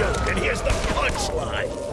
joke, and here's the punchline.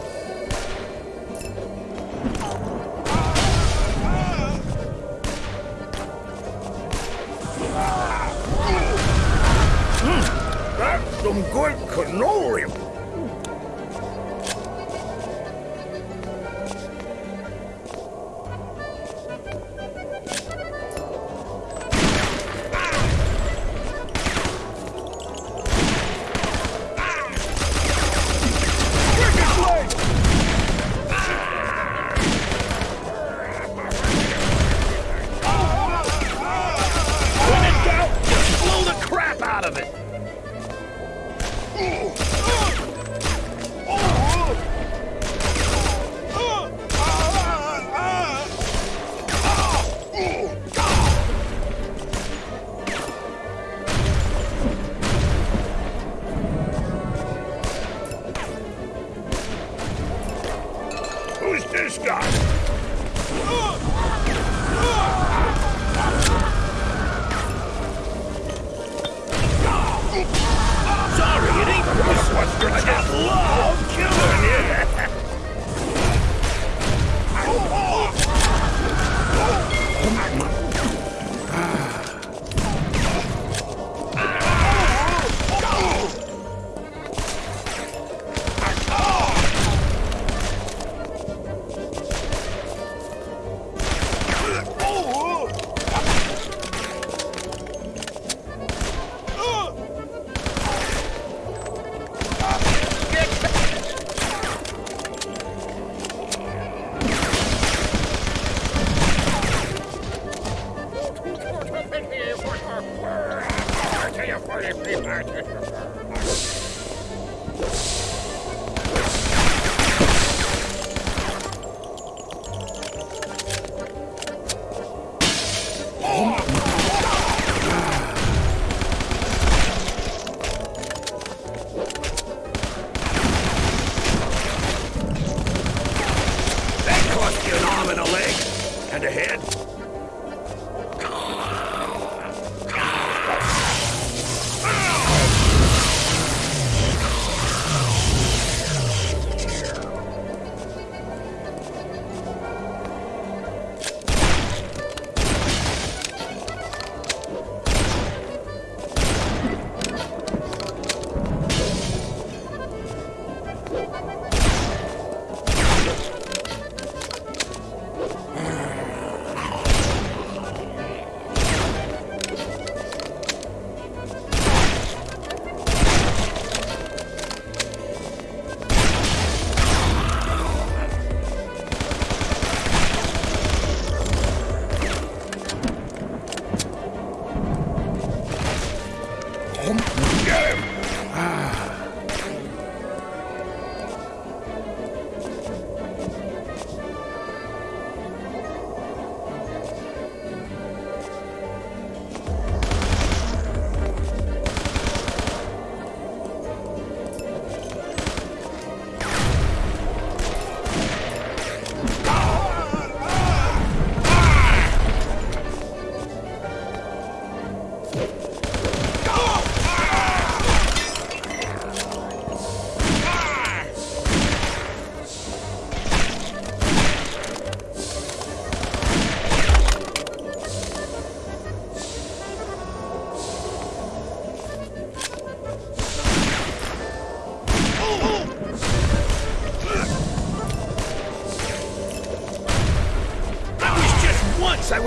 Happy birthday.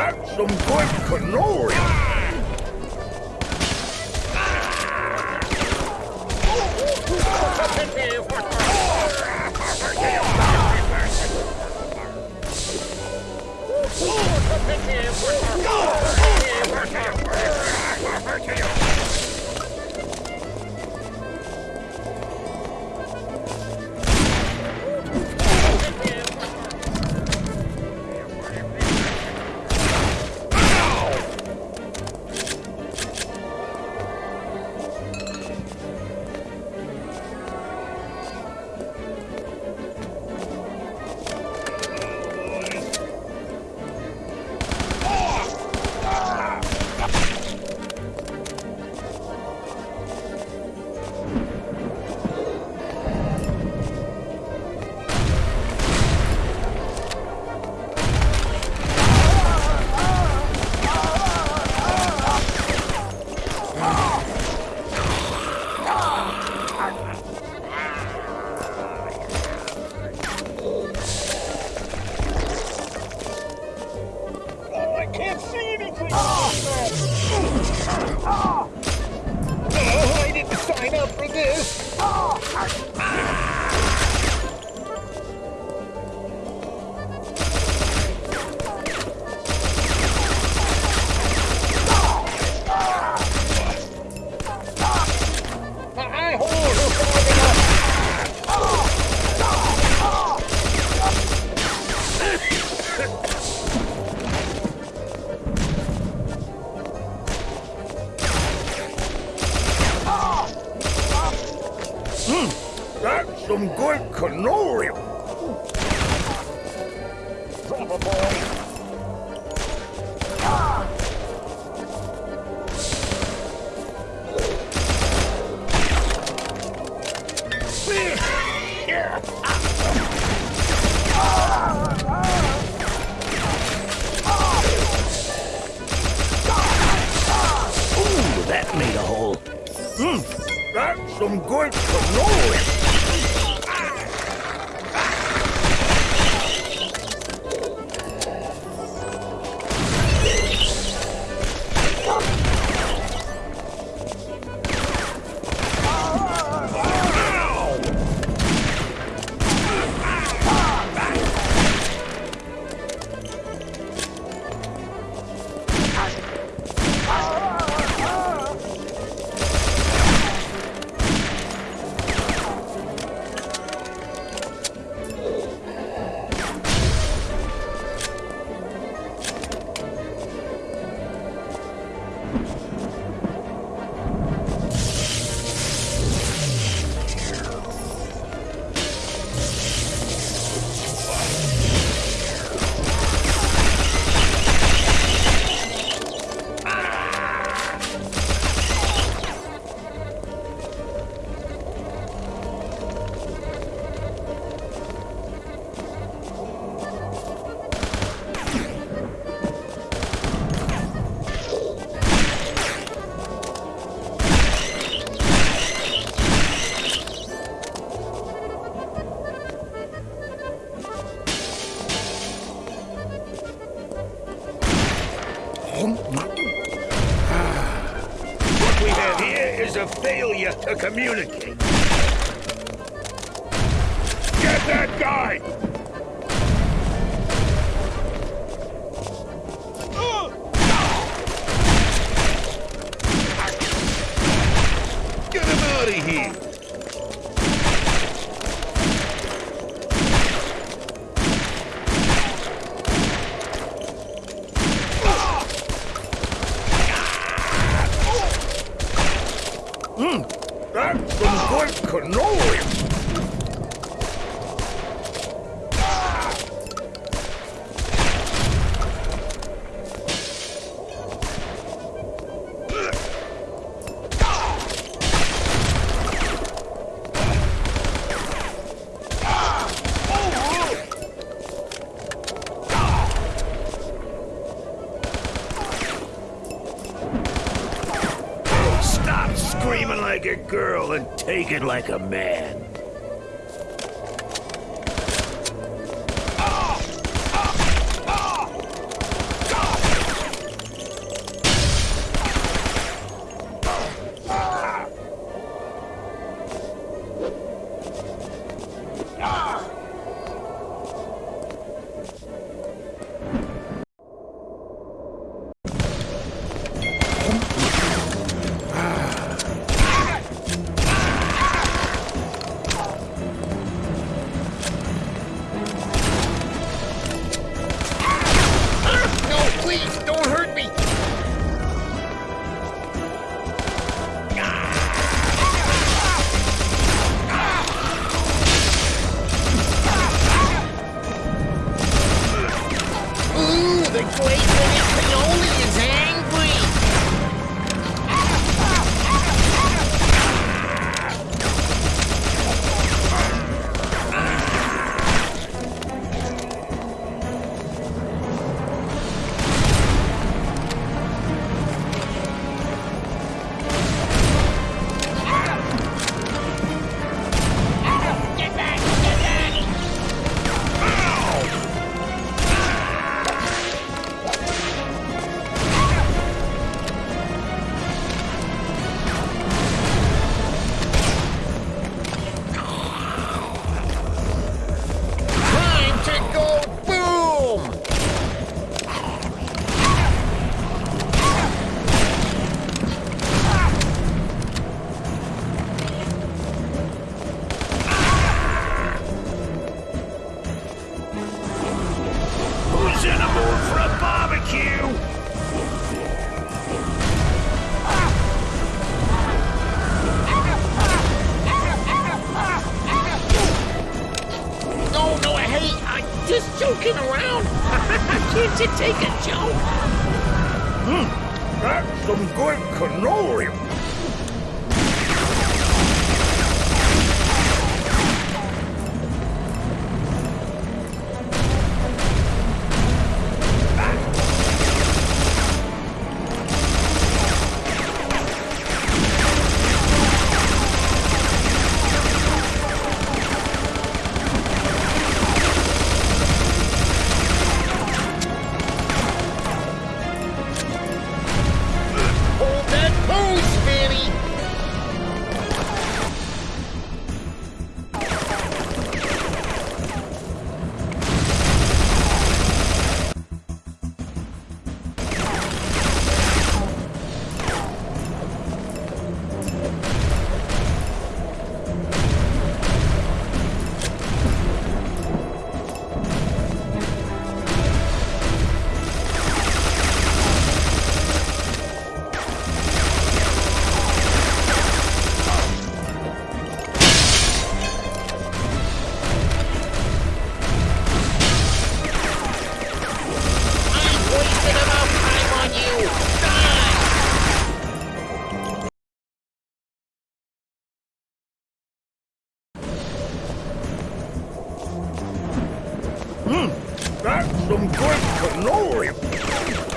That's some good cannoli! we do. Oh, community. girl and take it like a man. A joke? Hmm. That's some good cannoli. Hmm. That's some good cannoli.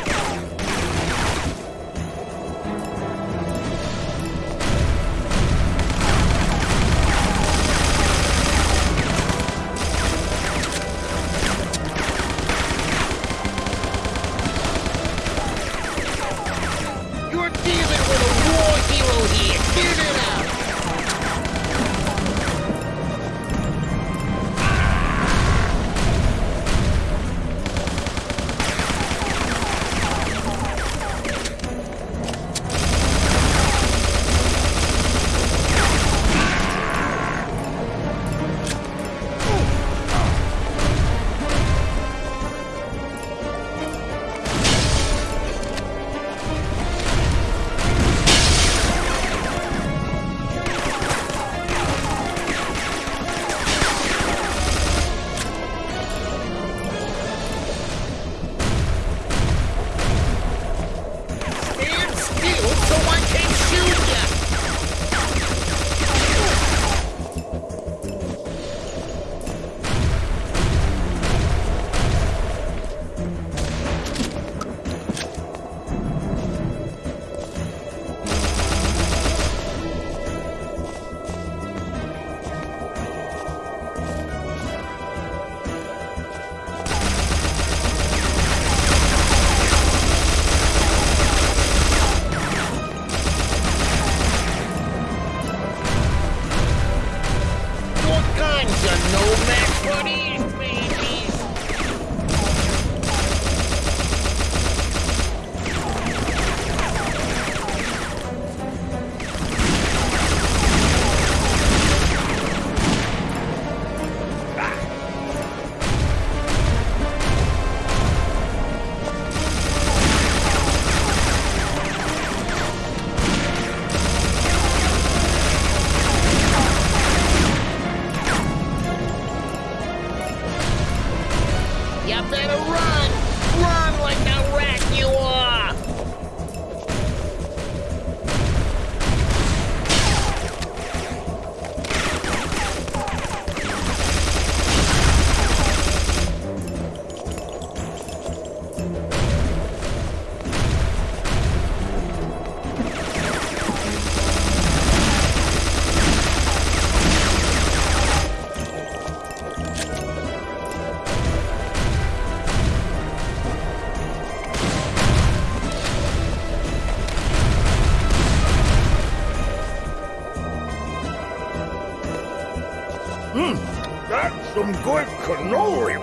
Some good cannoli.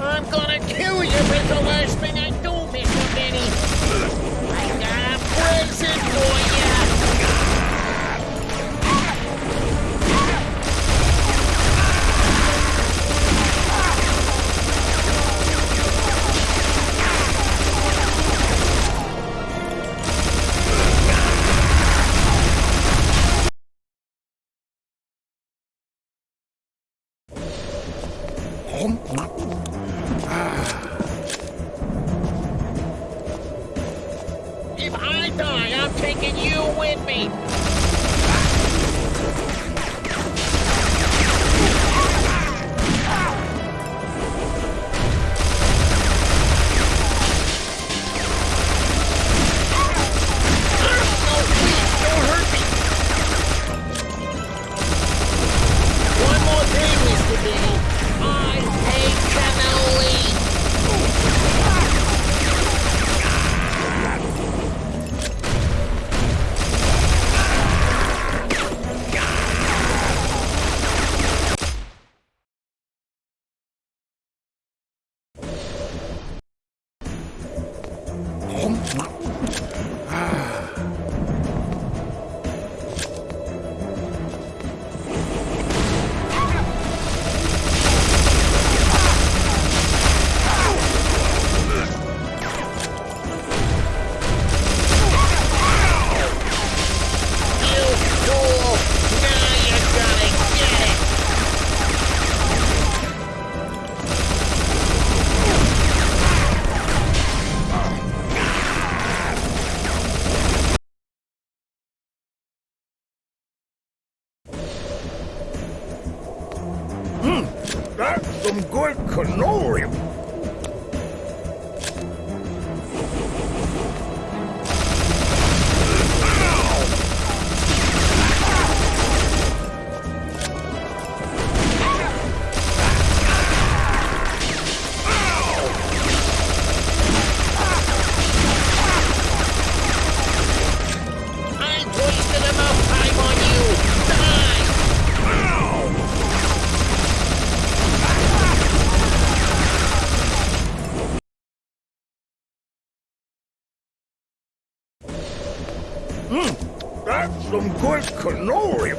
I'm gonna kill you it's the last thing I do, Mr. Benny! I got a present for you! can you win me? some good cannoli colorium.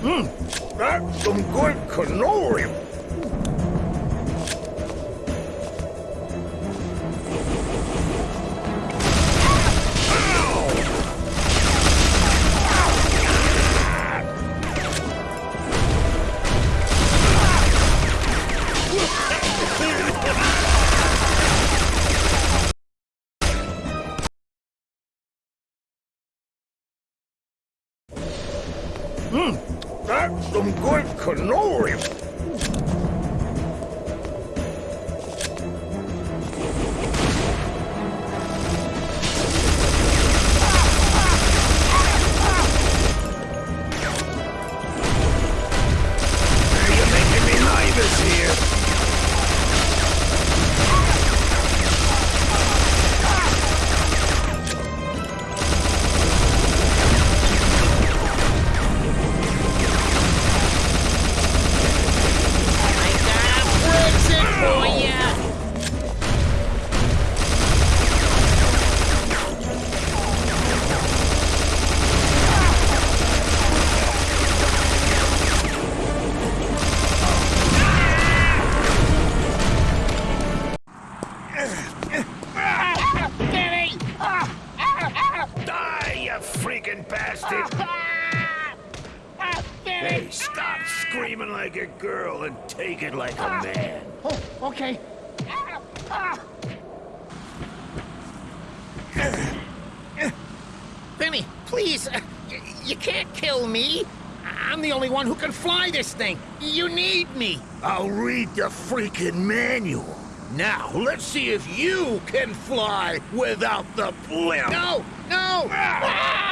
Mmm, that's some good cannoli. Die, you freaking bastard! Hey, stop screaming like a girl and take it like a man. Oh, okay. Benny, please, uh, you can't kill me. I'm the only one who can fly this thing. You need me. I'll read the freaking manual. Now, let's see if you can fly without the blimp. No, no. Ah!